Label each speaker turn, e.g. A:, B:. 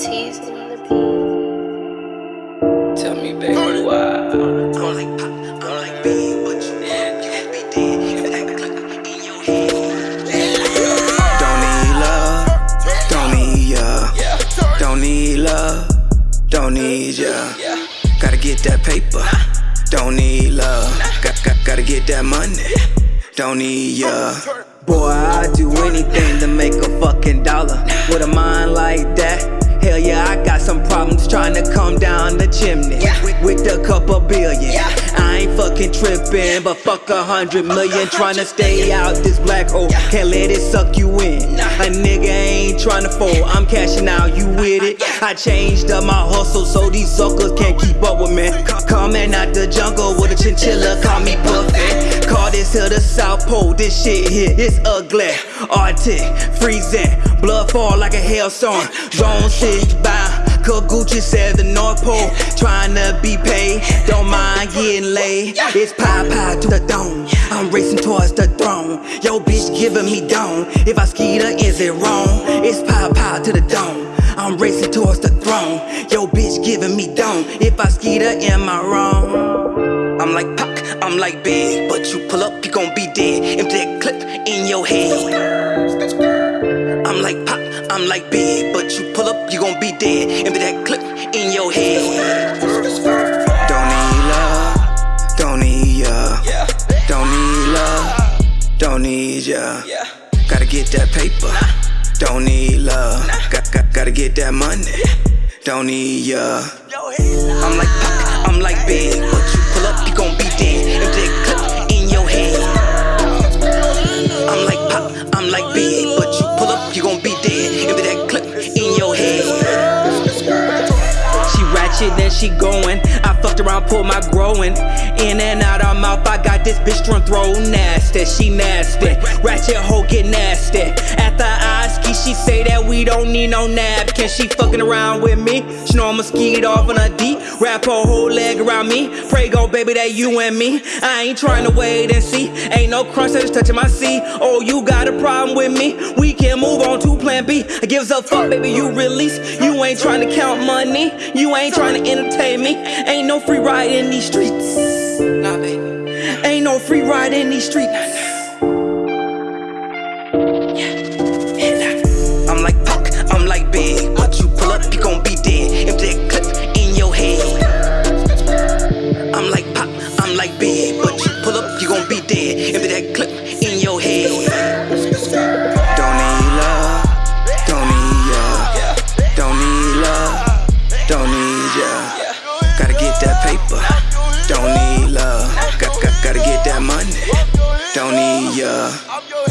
A: T's in the beat.
B: Tell me, baby, why?
C: I'm like Pac, I'm like big, but you can't be dead. If that click in your head. Don't need love, don't need ya.
B: Yeah,
C: Don't need love, don't need ya.
B: yeah.
C: Gotta get that paper, don't need love. Got, got, gotta get that money, don't need ya. Boy, I'd do anything to make a fucking dollar. With a mind trying to come down the chimney with, with a couple billion. I ain't fucking tripping, but fuck a hundred million trying to stay out this black hole. Can't let it suck you in. A nigga ain't trying to fold, I'm cashing out, you with it? I changed up my hustle so these suckers can't keep up with me. Coming out the jungle with a chinchilla, call me Buffett. Call this here the South Pole, this shit here is ugly. Arctic, freezing, blood fall like a hailstorm. Zone 6 bound. Cause Gucci said the North Pole trying to be paid. Don't mind getting laid. It's pie pie to the dome. I'm racing towards the throne. Yo, bitch giving me dome. If I ski her, is it wrong? It's pie pie to the dome. I'm racing towards the throne. Yo, bitch giving me dome. If I ski her, am I wrong? I'm like Pac, I'm like big, but you pull up, you gon' be dead. Empty that clip in your head. I'm like Pac, I'm like big, your head. Don't need love, don't need ya. Don't need love, don't need ya. Gotta get that paper, don't need love. Got, got, gotta get that money, don't need ya. I'm like I'm like big, but you pull up, you gon' be dead. She going. I fucked around, pulled my growing. In and out her mouth, I got this bitch strong throw nasty. She nasty. Ratchet hoe get nasty. After I ski, she say that we don't need no napkin. She fucking around with me. She know I'ma ski it off on a D. Wrap her whole leg around me. Pray go, baby, that you and me. I ain't trying to wait and see. Ain't no crunch that's touching my C. Oh, you got a problem with me? We can move on to plan B. I gives a fuck, baby, you release. You ain't trying to count money. You ain't trying to entertain me. Ain't no free ride in these streets. Ain't no free ride in these streets. Don't